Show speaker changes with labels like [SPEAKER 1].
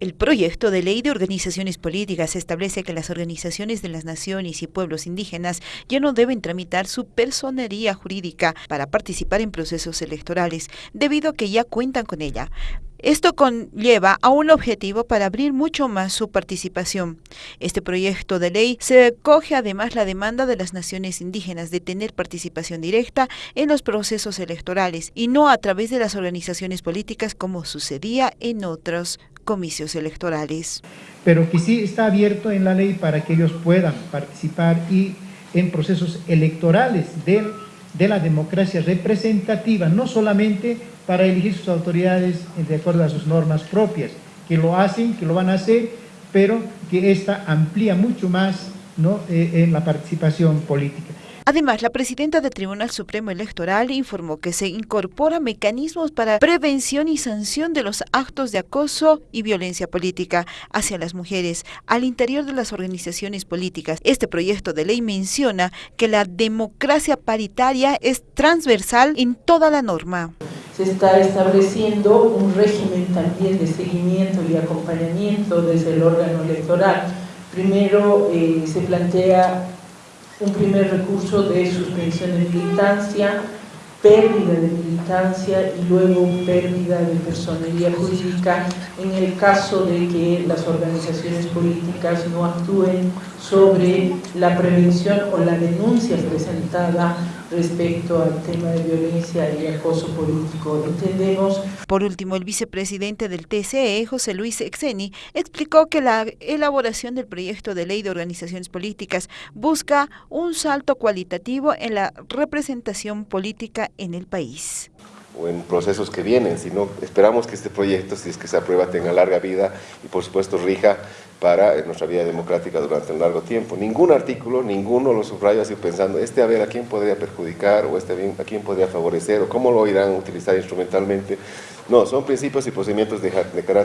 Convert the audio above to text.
[SPEAKER 1] El proyecto de ley de organizaciones políticas establece que las organizaciones de las naciones y pueblos indígenas ya no deben tramitar su personería jurídica para participar en procesos electorales, debido a que ya cuentan con ella. Esto conlleva a un objetivo para abrir mucho más su participación. Este proyecto de ley se coge además la demanda de las naciones indígenas de tener participación directa en los procesos electorales y no a través de las organizaciones políticas como sucedía en otros comicios electorales.
[SPEAKER 2] Pero que sí está abierto en la ley para que ellos puedan participar y en procesos electorales de, de la democracia representativa, no solamente para elegir sus autoridades de acuerdo a sus normas propias, que lo hacen, que lo van a hacer, pero que esta amplía mucho más ¿no? Eh, en la participación política.
[SPEAKER 1] Además, la presidenta del Tribunal Supremo Electoral informó que se incorporan mecanismos para prevención y sanción de los actos de acoso y violencia política hacia las mujeres al interior de las organizaciones políticas. Este proyecto de ley menciona que la democracia paritaria es transversal en toda la norma.
[SPEAKER 3] Se está estableciendo un régimen también de seguimiento y acompañamiento desde el órgano electoral. Primero eh, se plantea un primer recurso de suspensión de militancia, pérdida de militancia y luego pérdida de personería jurídica en el caso de que las organizaciones políticas no actúen sobre la prevención o la denuncia presentada respecto al tema de violencia y acoso político. Entendemos.
[SPEAKER 1] Por último, el vicepresidente del TCE, José Luis Exeni, explicó que la elaboración del proyecto de ley de organizaciones políticas busca un salto cualitativo en la representación política en el país
[SPEAKER 4] o en procesos que vienen, sino esperamos que este proyecto, si es que se aprueba, tenga larga vida y por supuesto rija para nuestra vida democrática durante un largo tiempo. Ningún artículo, ninguno lo subrayo así pensando, este a ver a quién podría perjudicar o este a quién podría favorecer o cómo lo irán a utilizar instrumentalmente. No, son principios y procedimientos de, de carácter